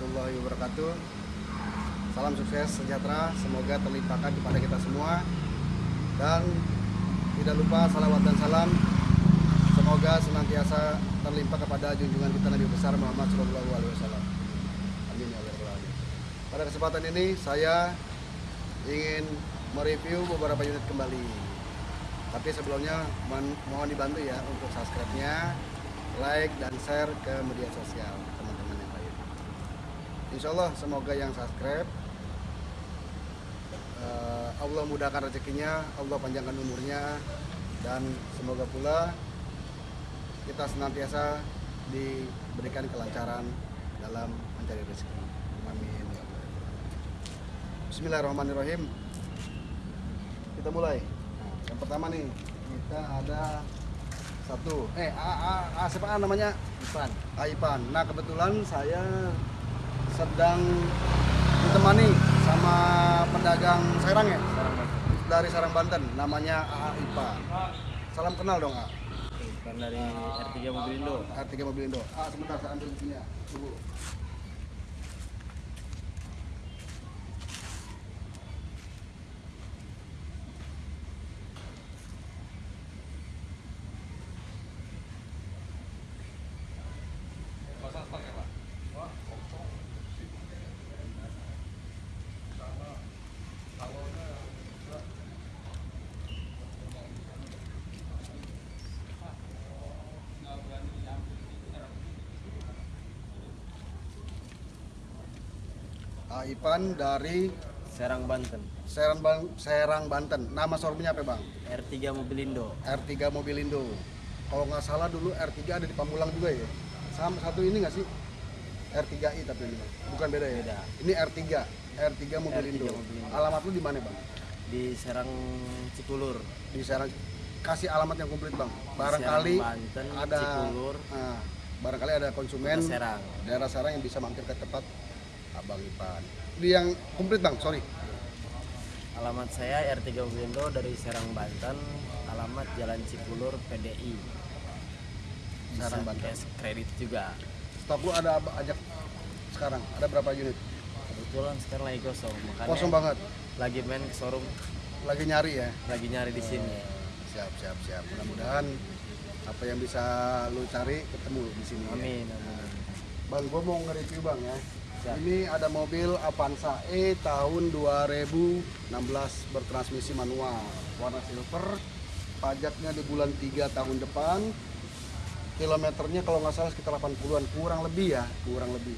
warahmatullahi wabarakatuh. Salam sukses sejahtera, semoga terlimpahkan kepada kita semua. Dan tidak lupa salawat dan salam semoga senantiasa terlimpah kepada junjungan kita Nabi besar Muhammad Shallallahu Alaihi Wasallam. Amin ya alamin. Pada kesempatan ini saya ingin mereview beberapa unit kembali. Tapi sebelumnya mohon, dibantu ya untuk subscribe-nya, like dan share ke media sosial teman-teman. Insya Allah semoga yang subscribe eh, Allah mudahkan rezekinya, Allah panjangkan umurnya dan semoga pula kita senantiasa diberikan kelancaran dalam mencari rezeki. Amin. ya Allah. Bismillahirrahmanirrahim. Kita mulai. Nah, yang pertama nih kita ada satu. Eh, A, A, A siapa A namanya? Ipan Aipan. Nah kebetulan saya sedang ditemani sama pedagang Serang ya sekarang mas dari Serang Banten. Namanya A Ipan. Salam kenal dong A. Ipan dari R3 Mobilindo R3 Mobilindo. A sebentar saya ambil sini ya. Tunggu. A Ipan dari Serang Banten Serang, Ban- Serang Banten. Nama showroomnya apa bang? R3 Mobilindo R3 Mobilindo. Kalau nggak salah dulu R3 ada di Pamulang juga ya. Sama satu ini nggak sih? R3i tapi ini bukan beda ya. Beda. Ini R3, R3 Mobilindo. R3 Mobilindo. Alamat lu di mana bang? di Serang Cikulur Di Serang. Kasih alamat yang komplit bang. Barangkali Banten, ada, Cikulur, nah, barangkali ada konsumen Serang daerah Serang yang bisa mampir ke tempat Abang Ipan. Ini yang komplit bang, sorry. alamat saya R3 Mobilindo dari Serang Banten alamat Jalan Cikulur PDI bisa Serang Banten. cash kredit juga Stok lu ada apa- ajak sekarang? Ada berapa unit? kebetulan sekarang lagi kosong makanya Kosong banget. lagi main ke showroom Lagi nyari ya. lagi nyari di sini Siap, siap, siap. Mudah-mudahan apa yang bisa lu cari ketemu di sini. ya. amin amin Bang, gua mau nge-review bang ya. Siap. Ini ada mobil Avanza E tahun 2016 bertransmisi manual, warna silver. Pajaknya di bulan 3 tahun depan. Kilometernya kalau nggak salah sekitar 80-an, kurang lebih ya, kurang lebih.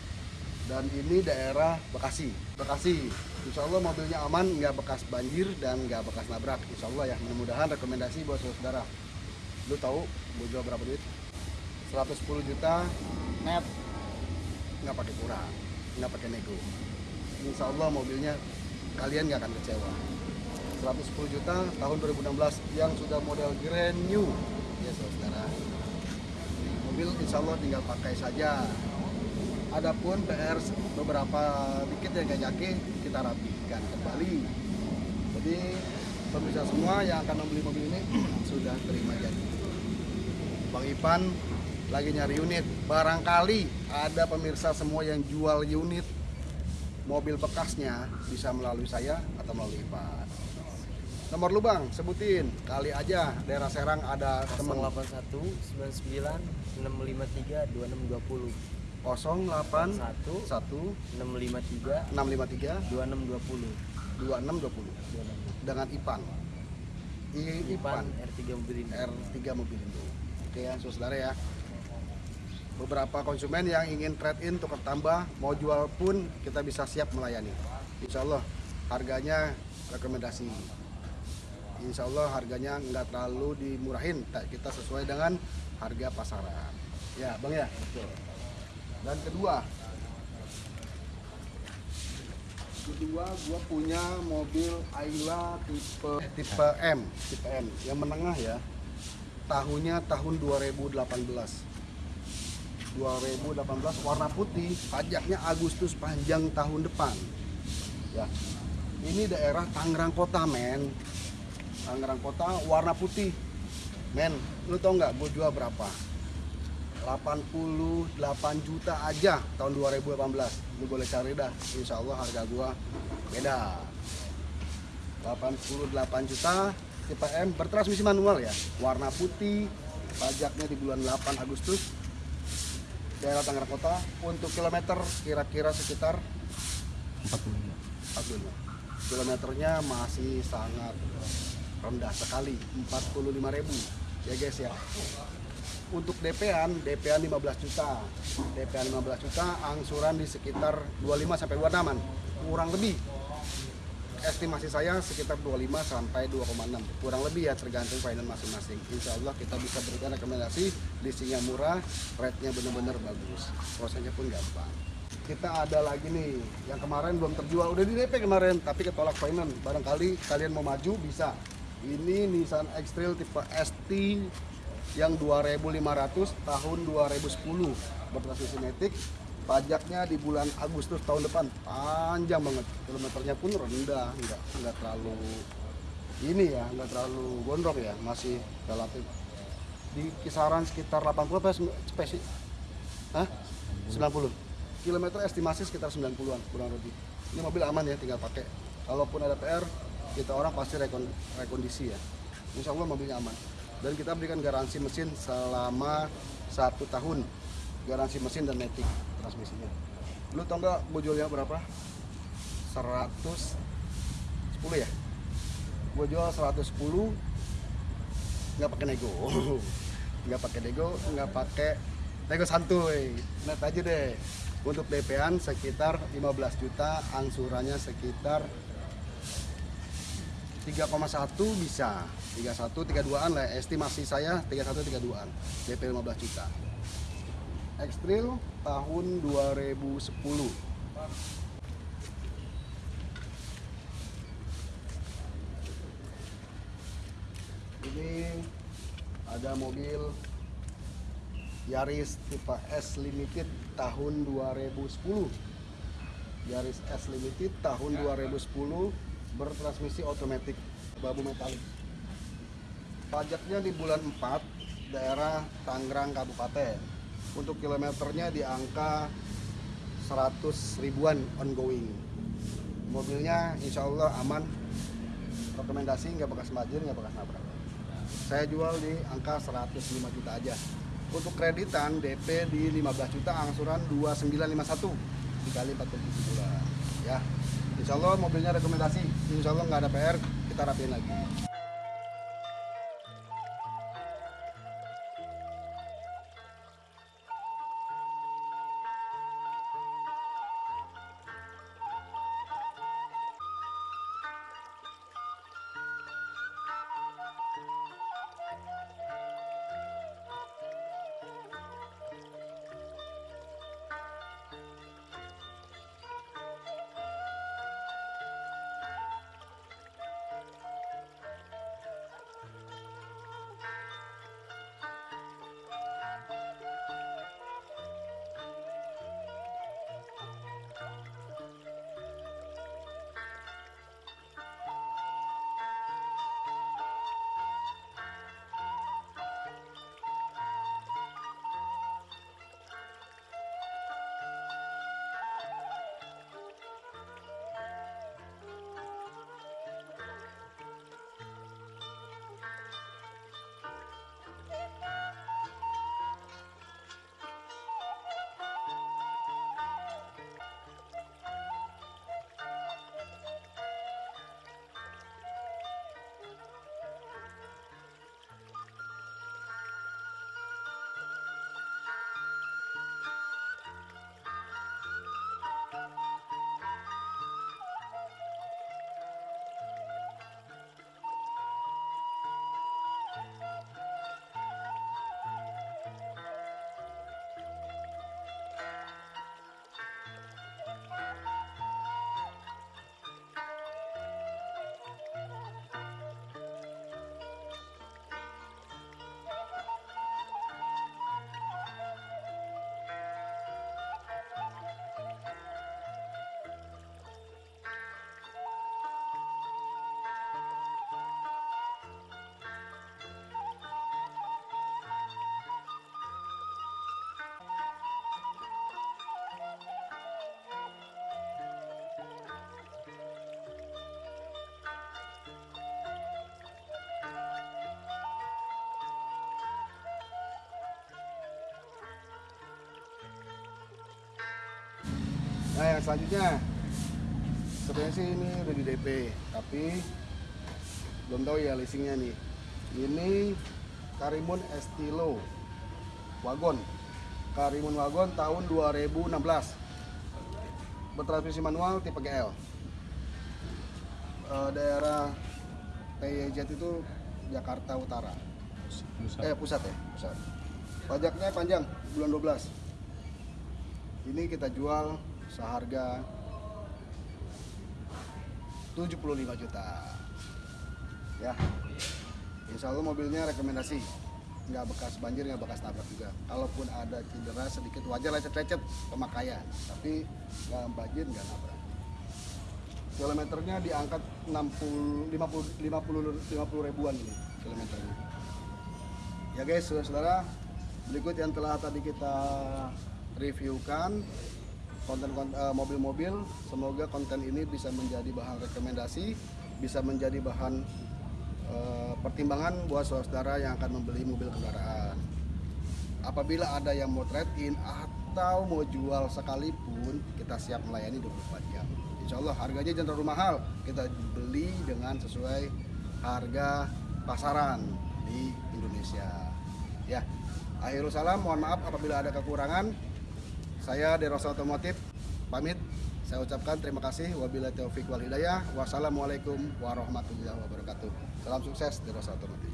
Dan ini daerah Bekasi. Bekasi. Insya Allah mobilnya aman, nggak bekas banjir dan nggak bekas nabrak. Insya Allah ya, mudah-mudahan rekomendasi buat saudara. Lu tahu gue jual berapa duit? 110 juta net nggak pakai kurang nggak pakai nego. Insya Allah mobilnya kalian nggak akan kecewa. 110 juta tahun 2016 yang sudah model brand new. Ya saudara. Mobil insya Allah tinggal pakai saja. Adapun PR beberapa dikit yang gak nyake kita rapikan kembali. Jadi pemirsa semua yang akan membeli mobil ini sudah terima janji. Bang Ipan lagi nyari unit. Barangkali ada pemirsa semua yang jual unit mobil bekasnya bisa melalui saya atau melalui Ipan. Nomor lu bang, sebutin. Kali aja daerah Serang ada temen 081 99 653 2620 08 1 1 653 653 2620 2620 dengan Ipan. I, Ipan Ipan R3 Mobilindo R3 Mobilindo. Oke ya, saudara ya. Beberapa konsumen yang ingin trade in tukar tambah, mau jual pun kita bisa siap melayani. Insya Allah harganya rekomendasi. Insya Allah harganya nggak terlalu dimurahin, kita sesuai dengan harga pasaran. Ya, bang ya. Betul. Dan kedua, kedua gua punya mobil Ayla tipe tipe M, tipe M yang menengah ya. Tahunnya tahun 2018. 2018 warna putih, pajaknya Agustus panjang tahun depan. Ya. Ini daerah Tangerang Kota, men. Tangerang Kota warna putih. Men, lu tau nggak gue jual berapa? 88 juta aja tahun 2018 lu boleh cari dah insya Allah harga gua beda 88 juta tipe M bertransmisi manual ya warna putih pajaknya di bulan 8 Agustus daerah Tangerang Kota untuk kilometer kira-kira sekitar 45 kilometernya masih sangat rendah sekali 45.000 ya guys ya. Untuk DP-an DP-an 15 juta. DP-an 15 juta angsuran di sekitar 25 sampai 26an kurang lebih estimasi saya sekitar 25 sampai 2,6 kurang lebih ya tergantung finance masing-masing. Insya Allah kita bisa berikan rekomendasi leasingnya murah rate-nya benar-benar bagus. Prosesnya pun gampang. Kita ada lagi nih yang kemarin belum terjual. Udah di DP kemarin tapi ketolak finance barangkali kalian mau maju bisa. Ini Nissan X-Trail tipe ST yang 2500 tahun 2010 bertransmisi matic pajaknya di bulan Agustus tahun depan. Panjang banget. Kilometernya pun rendah nggak nggak terlalu ini ya nggak terlalu gondrong ya masih relatif. Di kisaran sekitar 80 apa spesi Hah? 90 kilometer estimasi sekitar 90-an kurang lebih. Ini mobil aman ya tinggal pakai. Kalaupun ada PR kita orang pasti rekon, rekondisi ya. Insya Allah mobilnya aman. Dan kita berikan garansi mesin selama satu tahun. Garansi mesin dan matic transmisinya. Lu tau nggak gue jualnya berapa 110 ya? Gue jual 110 nggak pakai nego. Nggak pakai nego nggak pakai nego santuy. Net aja deh. Untuk DP-an sekitar 15 juta angsurannya sekitar 3,1 bisa. 31 32an lah. Estimasi saya 31 32an DP 15 juta X-Trail tahun 2010 ini ada mobil Yaris tipe S Limited tahun 2010 Yaris S Limited tahun 2010 bertransmisi otomatis babu metalik. Pajaknya di bulan 4 daerah Tangerang Kabupaten untuk kilometernya di angka 100 ribuan ongoing. Mobilnya insya Allah aman. Rekomendasi nggak bekas majir nggak bekas nabrak. Saya jual di angka 105 juta aja. Untuk kreditan DP di 15 juta angsuran 2951 dikali 47 bulan ya Insya Allah mobilnya rekomendasi. Insya Allah nggak ada PR kita rapiin lagi selanjutnya sebenarnya sih ini udah di DP tapi belum tahu ya leasingnya nih. Ini Karimun Estilo Wagon. Karimun Wagon tahun 2016. Bertransmisi manual tipe GL. Eh, daerah PYZ itu Jakarta Utara. Eh pusat ya, pusat. Pajaknya panjang bulan 12. Ini kita jual seharga 75 juta. Ya. Insya Allah mobilnya rekomendasi. Nggak bekas banjir, nggak bekas nabrak juga. Kalaupun ada cedera sedikit wajar lecet-lecet pemakaian. Tapi nggak banjir, nggak nabrak. Kilometernya diangkat 60, 50, 50, 50 ribuan ini kilometernya. Ya guys, saudara-saudara, berikut yang telah tadi kita reviewkan konten-konten eh, mobil-mobil. Semoga konten ini bisa menjadi bahan rekomendasi, bisa menjadi bahan eh, pertimbangan buat saudara-saudara yang akan membeli mobil kendaraan. Apabila ada yang mau trade-in atau mau jual sekalipun, kita siap melayani 24 jam. Insya Allah harganya jangan terlalu mahal. Kita beli dengan sesuai harga pasaran di Indonesia. Ya, akhirul salam. Mohon maaf apabila ada kekurangan. Saya Derosa Otomotif pamit. Saya ucapkan terima kasih. Wabillahi taufiq wal hidayah. Wassalamualaikum warahmatullahi wabarakatuh. Salam sukses Derosa Otomotif.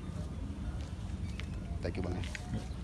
Thank you Bang. ya.